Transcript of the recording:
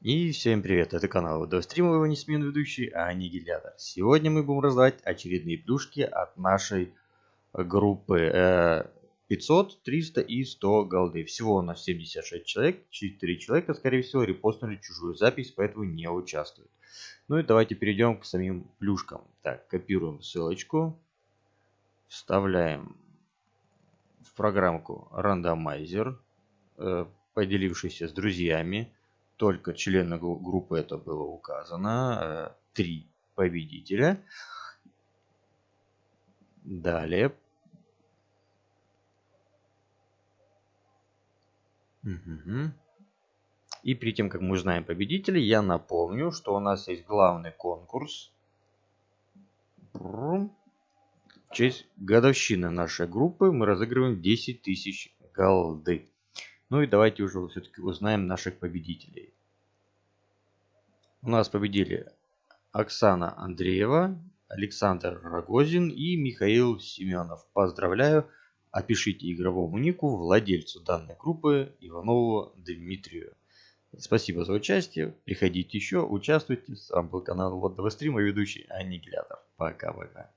И всем привет, это канал Водостримов, его несменный ведущий Аннигилятор. Сегодня мы будем раздавать очередные плюшки от нашей группы 500, 300 и 100 голды. Всего у нас 76 человек, 4 человека, скорее всего, репостнули чужую запись, поэтому не участвуют. Ну и давайте перейдем к самим плюшкам. Так, копируем ссылочку, вставляем в программку рандомайзер, э, поделившийся с друзьями только члены группы это было указано. Э, три победителя. Далее. Угу. И перед тем, как мы узнаем победителей, я напомню, что у нас есть главный конкурс. В честь годовщины нашей группы мы разыгрываем 10 тысяч голды. Ну и давайте уже все-таки узнаем наших победителей. У нас победили Оксана Андреева, Александр Рогозин и Михаил Семенов. Поздравляю! Опишите игровому нику владельцу данной группы Иванову Дмитрию. Спасибо за участие. Приходите еще, участвуйте. С вами был канал Вот Стрима, ведущий Аннигилятор. Пока-пока.